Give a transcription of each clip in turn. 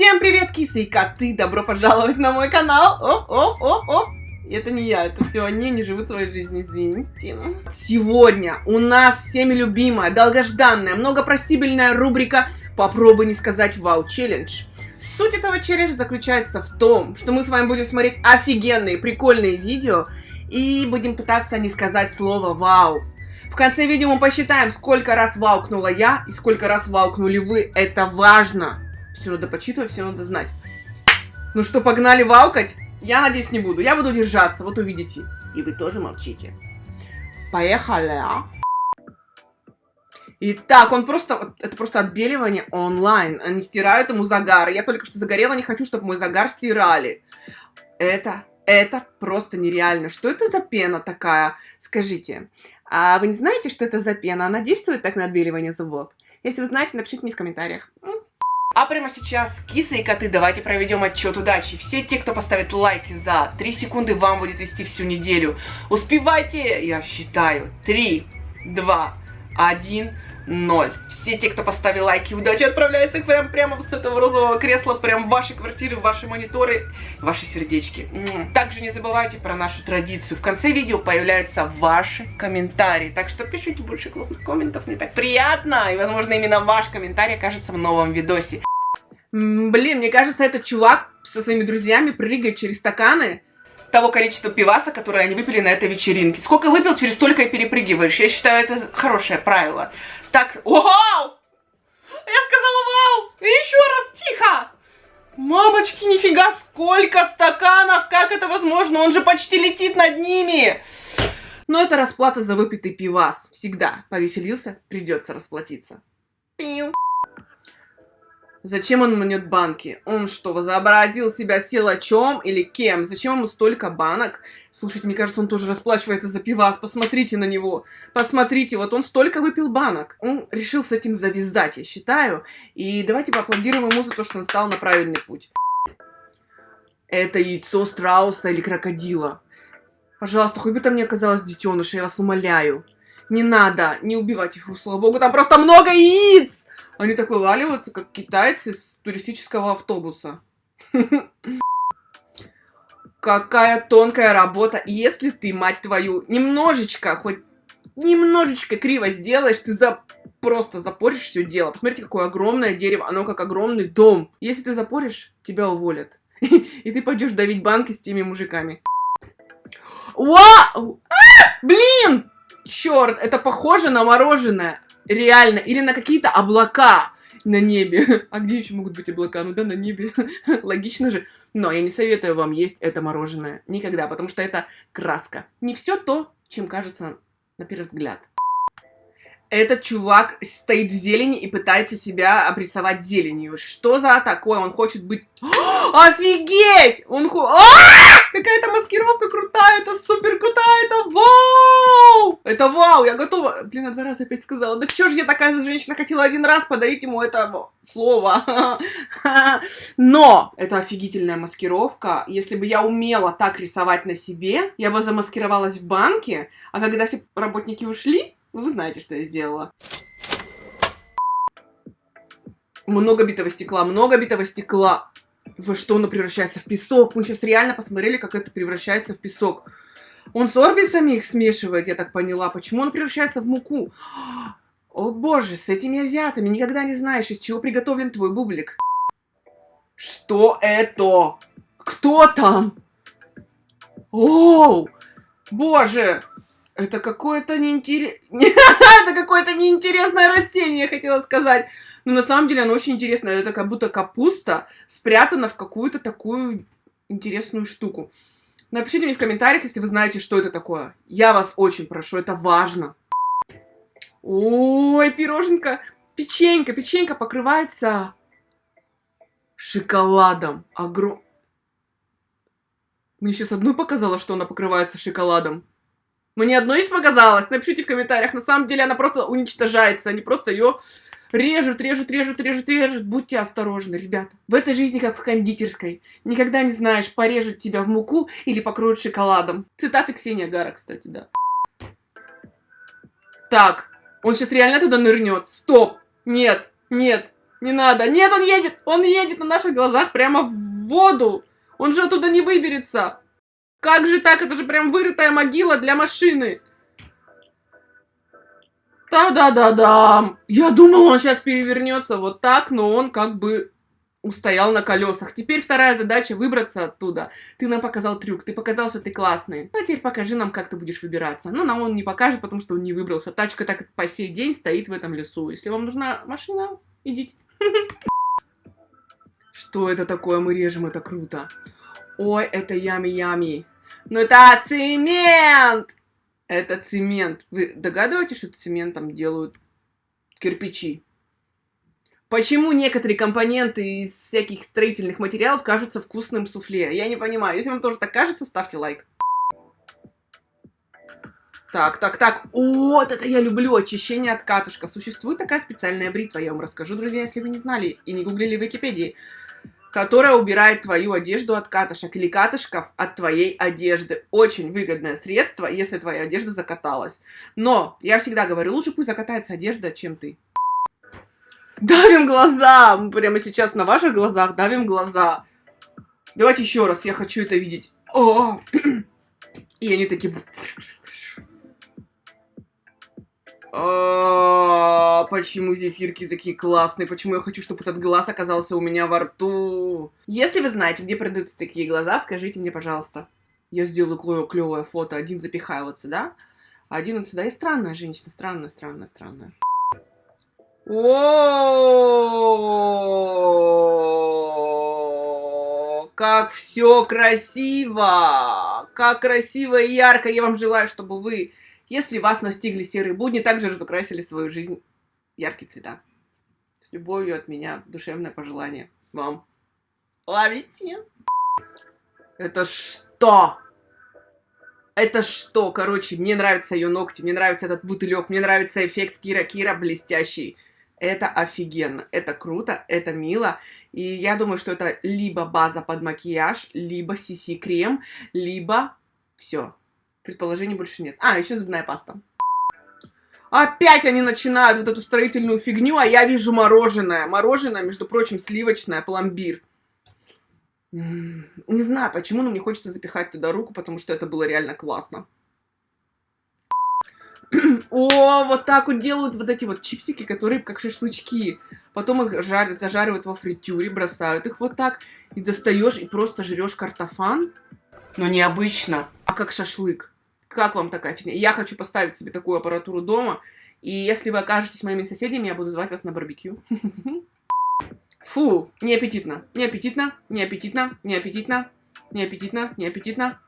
Всем привет, кисы и коты! Добро пожаловать на мой канал! Оп, оп, оп, оп! Это не я, это все они, не живут своей жизнью, извините. Сегодня у нас всеми любимая, долгожданная, многопросибельная рубрика «Попробуй не сказать вау челлендж». Суть этого челленджа заключается в том, что мы с вами будем смотреть офигенные, прикольные видео и будем пытаться не сказать слово «вау». В конце видео мы посчитаем, сколько раз ваукнула я и сколько раз ваукнули вы. Это важно. Все надо почитывать, все надо знать. Ну что, погнали ваукать? Я надеюсь, не буду. Я буду держаться, вот увидите. И вы тоже молчите. Поехали, а? Итак, он просто, это просто отбеливание онлайн. Они стирают ему загар. Я только что загорела, не хочу, чтобы мой загар стирали. Это, это просто нереально. Что это за пена такая? Скажите. А вы не знаете, что это за пена? Она действует так на отбеливание зубов? Если вы знаете, напишите мне в комментариях. А прямо сейчас, кисы и коты, давайте проведем отчет удачи. Все те, кто поставит лайки за 3 секунды, вам будет вести всю неделю. Успевайте, я считаю. 3, 2, 1 ноль. Все те, кто поставил лайки, удачи отправляются прям, прямо вот с этого розового кресла, прям в ваши квартиры, в ваши мониторы, в ваши сердечки. Также не забывайте про нашу традицию. В конце видео появляются ваши комментарии. Так что пишите больше классных комментов, мне так приятно. И, возможно, именно ваш комментарий окажется в новом видосе. Блин, мне кажется, этот чувак со своими друзьями прыгает через стаканы того количества пиваса, которое они выпили на этой вечеринке. Сколько выпил, через столько и перепрыгиваешь. Я считаю, это хорошее правило. Так, вау! Я сказала вау! И еще раз, тихо! Мамочки, нифига, сколько стаканов! Как это возможно? Он же почти летит над ними! Но это расплата за выпитый пивас. Всегда повеселился, придется расплатиться. Пиу. Зачем он мнет банки? Он что, возобразил себя силачом или кем? Зачем ему столько банок? Слушайте, мне кажется, он тоже расплачивается за пивас. Посмотрите на него. Посмотрите, вот он столько выпил банок. Он решил с этим завязать, я считаю. И давайте поаплодируем ему за то, что он стал на правильный путь. Это яйцо страуса или крокодила. Пожалуйста, хоть бы там не оказалось детеныша, я вас умоляю. Не надо, не убивать их, слава богу, там просто много яиц! Они так вываливаются, как китайцы с туристического автобуса. Какая тонкая работа. Если ты, мать твою, немножечко, хоть немножечко криво сделаешь, ты за... просто запоришь все дело. Посмотрите, какое огромное дерево, оно как огромный дом. Если ты запоришь, тебя уволят. И ты пойдешь давить банки с теми мужиками. Вау! Блин! Черт, это похоже на мороженое. Реально. Или на какие-то облака на небе. А где еще могут быть облака? Ну да, на небе. Логично же. Но я не советую вам есть это мороженое. Никогда, потому что это краска. Не все то, чем кажется на первый взгляд. Этот чувак стоит в зелени и пытается себя обрисовать зеленью. Что за такое? Он хочет быть... Офигеть! Он... А! Какая-то маскировка крутая, это супер крутая, это вау! Это вау, я готова. Блин, я два раза опять сказала. Да чё ж я такая женщина хотела один раз подарить ему это слово. Но это офигительная маскировка. Если бы я умела так рисовать на себе, я бы замаскировалась в банке, а когда все работники ушли, вы знаете, что я сделала. Много битого стекла, много битого стекла. Во что оно превращается? В песок. Мы сейчас реально посмотрели, как это превращается в песок. Он с орбисами их смешивает, я так поняла. Почему он превращается в муку? О боже, с этими азиатами никогда не знаешь, из чего приготовлен твой бублик. Что это? Кто там? Оу! Боже! Это какое-то неинтересное... это какое-то неинтересное растение, я хотела сказать. Но на самом деле оно очень интересное. Это как будто капуста спрятана в какую-то такую интересную штуку. Напишите мне в комментариях, если вы знаете, что это такое. Я вас очень прошу, это важно. Ой, пироженка, печенька, печенька покрывается шоколадом. Огром... Мне сейчас одной показала, что она покрывается шоколадом. Мне одно из показалось. Напишите в комментариях. На самом деле она просто уничтожается. Они просто ее режут, режут, режут, режут, режут. Будьте осторожны, ребята. В этой жизни, как в кондитерской. Никогда не знаешь, порежут тебя в муку или покроют шоколадом. Цитаты Ксения Гара, кстати, да. Так, он сейчас реально туда нырнет. Стоп! Нет, нет. Не надо. Нет, он едет. Он едет на наших глазах прямо в воду. Он же оттуда не выберется. Как же так? Это же прям вырытая могила для машины. Да-да-да-да. Я думал, он сейчас перевернется вот так, но он как бы устоял на колесах. Теперь вторая задача выбраться оттуда. Ты нам показал трюк, ты показал, что ты классный. А теперь покажи нам, как ты будешь выбираться. Ну, нам он не покажет, потому что он не выбрался. Тачка так по сей день стоит в этом лесу. Если вам нужна машина, идите. Что это такое? Мы режем, это круто. Ой, это ями-ями. Ну это цемент! Это цемент. Вы догадываетесь, что цементом делают кирпичи? Почему некоторые компоненты из всяких строительных материалов кажутся вкусным суфле? Я не понимаю. Если вам тоже так кажется, ставьте лайк. Так, так, так. Вот это я люблю. Очищение от катышков. Существует такая специальная бритва. Я вам расскажу, друзья, если вы не знали и не гуглили в Википедии. Которая убирает твою одежду от катышек или катышков от твоей одежды. Очень выгодное средство, если твоя одежда закаталась. Но я всегда говорю, лучше пусть закатается одежда, чем ты. Давим глаза! Мы прямо сейчас на ваших глазах давим глаза. Давайте еще раз, я хочу это видеть. О! И они такие... А, почему зефирки такие классные? Почему я хочу, чтобы этот глаз оказался у меня во рту? Если вы знаете, где продаются такие глаза, скажите мне, пожалуйста. Я сделаю клевое фото. Один запихаю вот сюда, один вот сюда. И странная женщина. Странная, странная, странная. О, как все красиво! Как красиво и ярко! Я вам желаю, чтобы вы если вас настигли серые будни, также разукрасили свою жизнь яркие цвета. С любовью от меня, душевное пожелание вам. Ловите! Это что? Это что? Короче, мне нравятся ее ногти, мне нравится этот бутылек, мне нравится эффект Кира-Кира блестящий. Это офигенно, это круто, это мило. И я думаю, что это либо база под макияж, либо CC-крем, либо все. Предположений больше нет. А, еще зубная паста. Опять они начинают вот эту строительную фигню, а я вижу мороженое. Мороженое, между прочим, сливочное, пломбир. Не знаю, почему, но мне хочется запихать туда руку, потому что это было реально классно. О, вот так вот делают вот эти вот чипсики, которые как шашлычки. Потом их жар, зажаривают во фритюре, бросают их вот так. И достаешь, и просто жрешь картофан. Но необычно, а как шашлык. Как вам такая фигня? Я хочу поставить себе такую аппаратуру дома. И если вы окажетесь моими соседями, я буду звать вас на барбекю. Фу, неаппетитно, неаппетитно, неаппетитно, неаппетитно, неаппетитно, неаппетитно.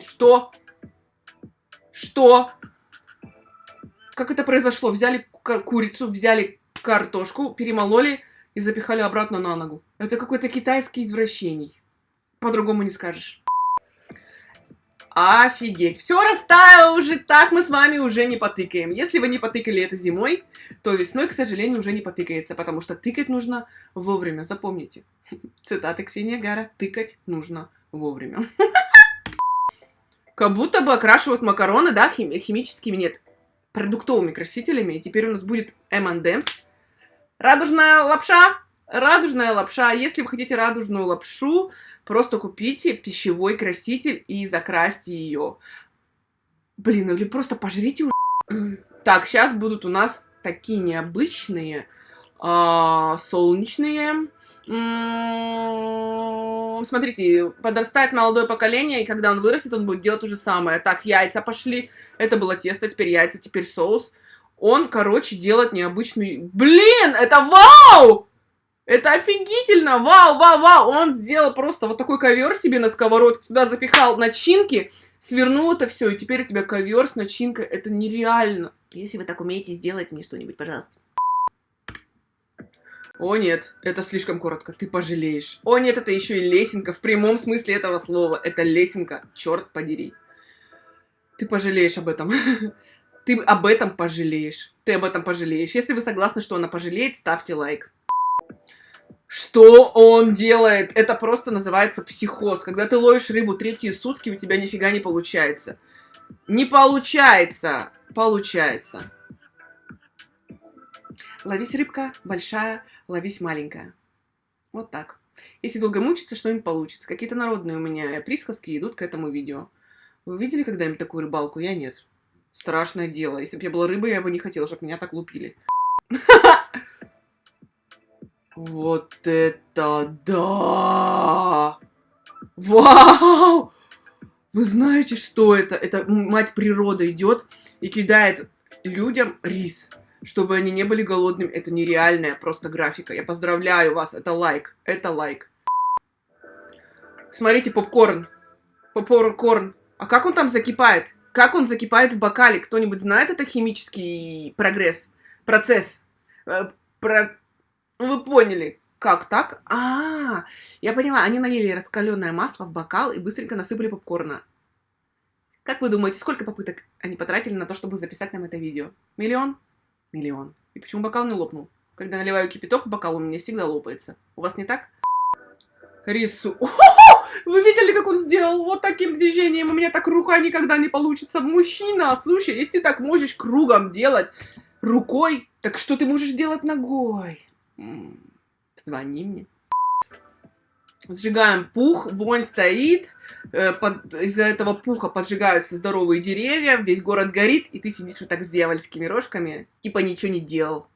Что? Что? Как это произошло? Взяли курицу, взяли картошку, перемололи и запихали обратно на ногу. Это какой-то китайский извращений. По-другому не скажешь. Офигеть. Все растаяло уже, так мы с вами уже не потыкаем. Если вы не потыкали это зимой, то весной, к сожалению, уже не потыкается, потому что тыкать нужно вовремя. Запомните. Цитаты Ксения Гара. Тыкать нужно вовремя. Как будто бы окрашивают макароны, да, хими химическими, нет, продуктовыми красителями. И теперь у нас будет M&M's. Радужная лапша. Радужная лапша. Если вы хотите радужную лапшу, Просто купите пищевой краситель и закрасьте ее. Блин, или просто пожрите уже. Так, сейчас будут у нас такие необычные, э, солнечные. М-м, смотрите, подрастает молодое поколение, и когда он вырастет, он будет делать то же самое. Так, яйца пошли. Это было тесто, теперь яйца, теперь соус. Он, короче, делает необычную... Блин, это вау! Это офигительно! Вау, вау, вау! Он сделал просто вот такой ковер себе на сковородке, туда запихал начинки, свернул это все, и теперь у тебя ковер с начинкой. Это нереально. Если вы так умеете, сделайте мне что-нибудь, пожалуйста. О нет, это слишком коротко, ты пожалеешь. О нет, это еще и лесенка, в прямом смысле этого слова. Это лесенка, черт подери. Ты пожалеешь об этом. Ты об этом пожалеешь. Ты об этом пожалеешь. Если вы согласны, что она пожалеет, ставьте лайк. Что он делает? Это просто называется психоз. Когда ты ловишь рыбу третьи сутки, у тебя нифига не получается. Не получается. Получается. Ловись рыбка большая, ловись маленькая. Вот так. Если долго мучиться, что-нибудь получится. Какие-то народные у меня присказки идут к этому видео. Вы видели когда-нибудь такую рыбалку? Я нет. Страшное дело. Если бы я была рыбой, я бы не хотела, чтобы меня так лупили. Вот это да! Вау! Вы знаете, что это? Это мать природа идет и кидает людям рис, чтобы они не были голодными. Это нереальная просто графика. Я поздравляю вас. Это лайк. Это лайк. Смотрите, попкорн. Попкорн. А как он там закипает? Как он закипает в бокале? Кто-нибудь знает это химический прогресс? Процесс? Э, про... Вы поняли. Как так? А, я поняла. Они налили раскаленное масло в бокал и быстренько насыпали попкорна. Как вы думаете, сколько попыток они потратили на то, чтобы записать нам это видео? Миллион? Миллион. И почему бокал не лопнул? Когда наливаю кипяток в бокал, у меня всегда лопается. У вас не так? Рису. Вы видели, как он сделал вот таким движением? У меня так рука никогда не получится. Мужчина, слушай, если ты так можешь кругом делать рукой, так что ты можешь делать ногой? Звони мне. Сжигаем пух, вонь стоит, э, из-за этого пуха поджигаются здоровые деревья, весь город горит, и ты сидишь вот так с дьявольскими рожками, типа ничего не делал.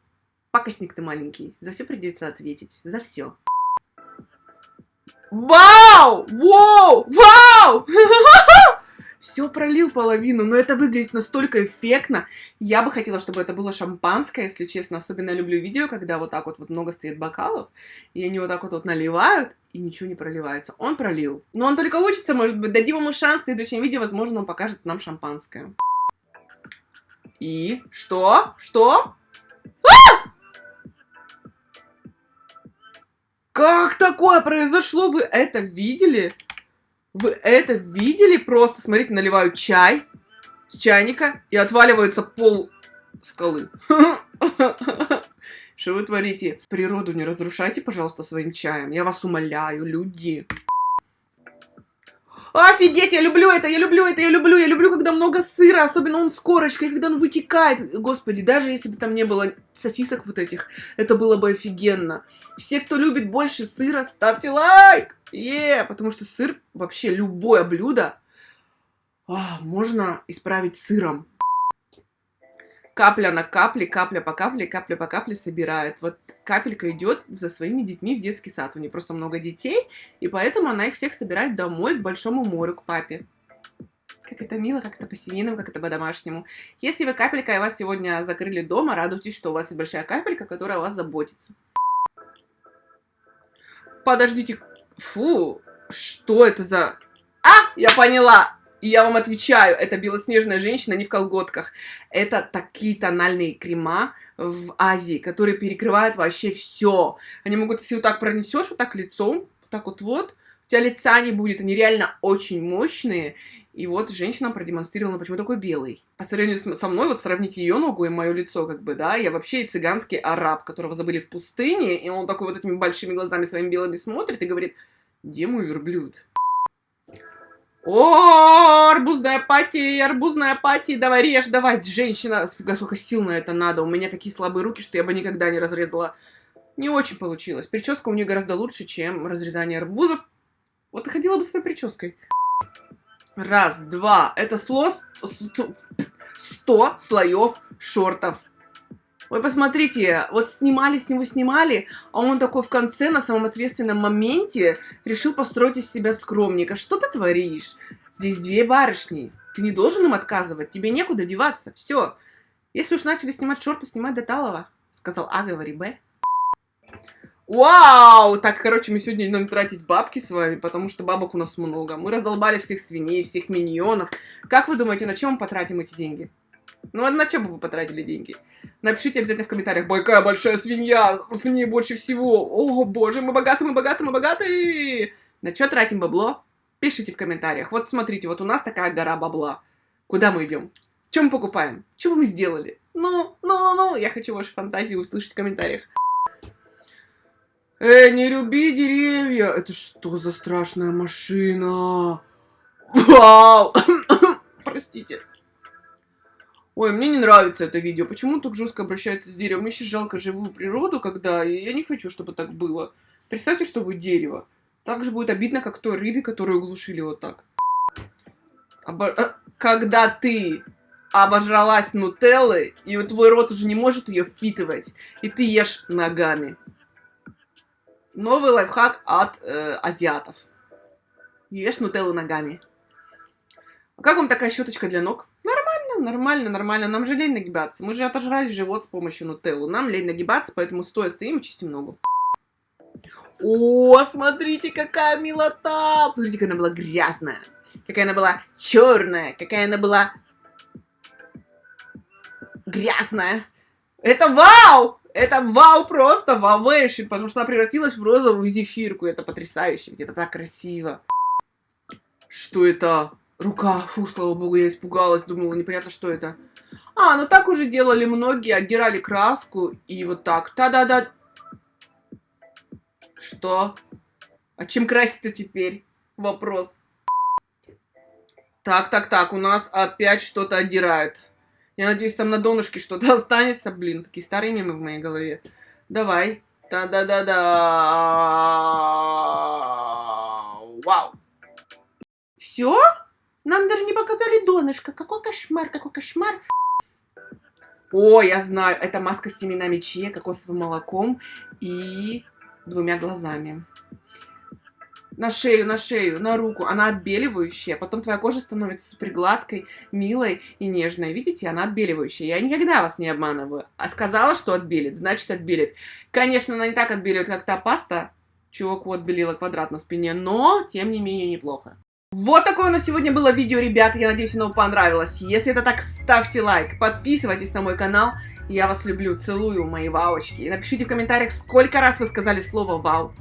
Пакостник ты маленький, за все придется ответить, за все. Вау! Вау! Вау! Все пролил половину, но это выглядит настолько эффектно. Я бы хотела, чтобы это было шампанское, если честно. Особенно люблю видео, когда вот так вот, вот много стоит бокалов, и они вот так вот, вот наливают, и ничего не проливается. Он пролил. Но он только учится, может быть. Дадим ему шанс в следующем видео, возможно, он покажет нам шампанское. И? Что? Что? А! Как такое произошло? Вы это видели? Вы это видели? Просто, смотрите, наливаю чай с чайника и отваливается пол скалы. Что вы творите? Природу не разрушайте, пожалуйста, своим чаем. Я вас умоляю, люди. Офигеть, я люблю это, я люблю это, я люблю, я люблю, когда много сыра, особенно он с корочкой, когда он вытекает. Господи, даже если бы там не было сосисок вот этих, это было бы офигенно. Все, кто любит больше сыра, ставьте лайк! Е, потому что сыр, вообще любое блюдо, а, можно исправить сыром капля на капле, капля по капле, капля по капле собирает. Вот капелька идет за своими детьми в детский сад. У нее просто много детей, и поэтому она их всех собирает домой к большому морю, к папе. Как это мило, как это по-семейному, как это по-домашнему. Если вы капелька, и вас сегодня закрыли дома, радуйтесь, что у вас есть большая капелька, которая о вас заботится. Подождите. Фу, что это за... А, я поняла. И я вам отвечаю, это белоснежная женщина не в колготках. Это такие тональные крема в Азии, которые перекрывают вообще все. Они могут, если вот так пронесешь вот так лицом, вот так вот вот, у тебя лица не будет. Они реально очень мощные. И вот женщина продемонстрировала, почему такой белый. По сравнению со мной, вот сравните ее ногу и мое лицо, как бы, да, я вообще цыганский араб, которого забыли в пустыне, и он такой вот этими большими глазами своими белыми смотрит и говорит, где мой верблюд? О, арбузная пати, арбузная пати, давай режь, давай, женщина, фига, сколько сил на это надо, у меня такие слабые руки, что я бы никогда не разрезала. Не очень получилось. Прическа у нее гораздо лучше, чем разрезание арбузов. Вот и ходила бы с этой прической. Раз, два, это сло... Сто слоев шортов. Вы посмотрите, вот снимали с него, снимали, а он такой в конце, на самом ответственном моменте, решил построить из себя скромника. Что ты творишь? Здесь две барышни. Ты не должен им отказывать, тебе некуда деваться. Все. Если уж начали снимать шорты, снимать до талого. Сказал А, говори Б. Вау! Так, короче, мы сегодня идем тратить бабки с вами, потому что бабок у нас много. Мы раздолбали всех свиней, всех миньонов. Как вы думаете, на чем мы потратим эти деньги? Ну, а на чем бы вы потратили деньги? Напишите обязательно в комментариях, какая большая свинья, свиньи больше всего. О, боже, мы богаты, мы богаты, мы богаты. На что тратим бабло? Пишите в комментариях. Вот смотрите, вот у нас такая гора бабла. Куда мы идем? Что мы покупаем? Что мы сделали? Ну, ну, ну, ну, я хочу ваши фантазии услышать в комментариях. Эй, не люби деревья! Это что за страшная машина? Вау! Простите. Ой, мне не нравится это видео. Почему так жестко обращается с деревом? Мне сейчас жалко живую природу, когда... Я не хочу, чтобы так было. Представьте, что вы дерево. Так же будет обидно, как той рыбе, которую глушили вот так. Обо... Э, когда ты обожралась нутеллы, и твой рот уже не может ее впитывать, и ты ешь ногами. Новый лайфхак от э, азиатов. Ешь нутеллу ногами. А как вам такая щеточка для ног? Нормально, нормально, нормально. Нам же лень нагибаться. Мы же отожрали живот с помощью нутеллы. Нам лень нагибаться, поэтому стоя стоим и чистим ногу. О, смотрите, какая милота! Посмотрите, какая она была грязная. Какая она была черная. Какая она была грязная. Это вау! Это вау просто, вауэйшн, потому что она превратилась в розовую зефирку. Это потрясающе, это так красиво. Что это? Рука. Фу, слава богу, я испугалась, думала, непонятно, что это. А, ну так уже делали многие, отдирали краску и вот так. Та-да-да. Что? А чем красить-то теперь? Вопрос. Так, так, так, у нас опять что-то отдирают. Я надеюсь, там на донышке что-то останется. Блин, такие старые мемы в моей голове. Давай. Да-да-да-да. Вау. Все? Нам даже не показали донышко. Какой кошмар, какой кошмар. О, я знаю, это маска с семенами чия, кокосовым молоком и двумя глазами на шею, на шею, на руку, она отбеливающая, потом твоя кожа становится супер гладкой, милой и нежной. Видите, она отбеливающая. Я никогда вас не обманываю. А сказала, что отбелит, значит отбелит. Конечно, она не так отбеливает, как та паста, чуваку отбелила квадрат на спине, но, тем не менее, неплохо. Вот такое у нас сегодня было видео, ребята. Я надеюсь, оно вам понравилось. Если это так, ставьте лайк, подписывайтесь на мой канал. Я вас люблю, целую, мои вауочки. И напишите в комментариях, сколько раз вы сказали слово «вау».